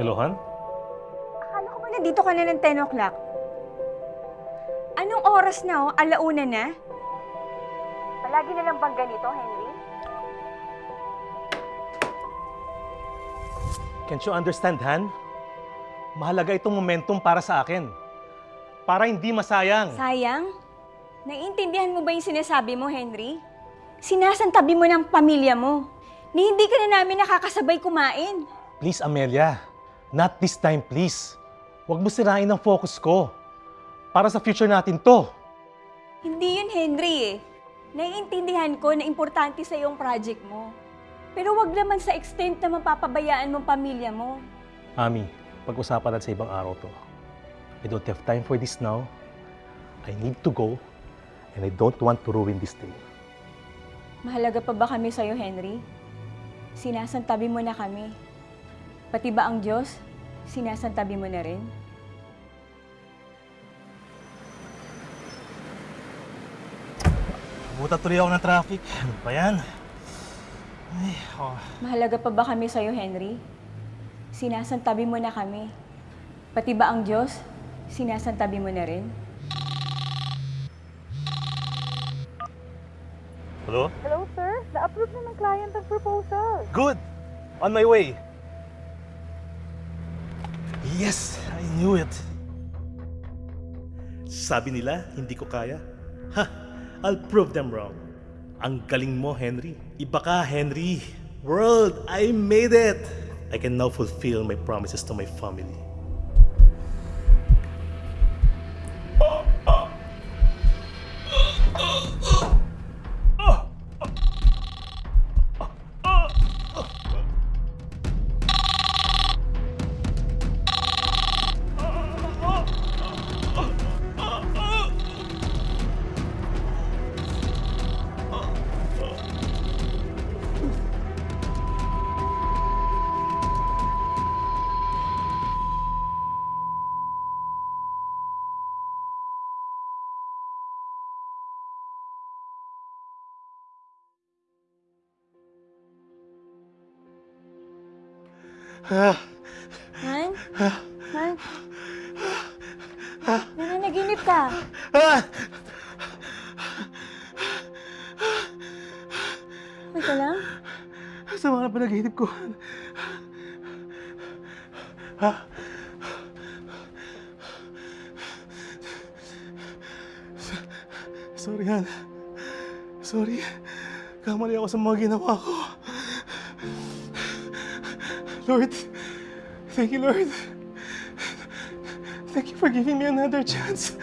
Hello, Han? Akala ko ba na dito ka na ng 10 o'clock? Anong oras na, oh? Alauna na? Palagi na lang bang ganito, Henry? Can't you understand, Han? Mahalaga itong momentum para sa akin. Para hindi masayang. Sayang? Naiintindihan mo ba yung sinasabi mo, Henry? Sinasantabi mo ng pamilya mo. Ni hindi ka na namin nakakasabay kumain. Please, Amelia. Not this time, please. Huwag mo sirain ang focus ko. Para sa future natin to. Hindi yun, Henry eh. Naiintindihan ko na importante sa yung project mo. Pero wag naman sa extent na mapapabayaan mong pamilya mo. Ami, pag-usapan natin sa ibang araw to. I don't have time for this now. I need to go. And I don't want to ruin this day. Mahalaga pa ba kami sa'yo, Henry? Sinasantabi mo na kami. Pati ba ang Diyos, sinasantabi mo na rin? Buta tuloy ako ng traffic. Ano pa yan? Ay, oh. Mahalaga pa ba kami sa'yo, Henry? Sinasantabi mo na kami. Pati ba ang Diyos, sinasantabi mo na rin? Hello? Hello, sir. Na-approve na ng client ang proposal. Good! On my way! Yes! I knew it! Sabi nila, hindi ko kaya. Ha! I'll prove them wrong. Ang galing mo, Henry. Iba ka, Henry. World, I made it! I can now fulfill my promises to my family. Han? Han? Nananaginip ka. Okay ka lang? Sa mga panaginip ko. Ha? Sorry, Han. Sorry. Kamali ako sa mga ginawa ko. Lord, thank you, Lord. Thank you for giving me another chance.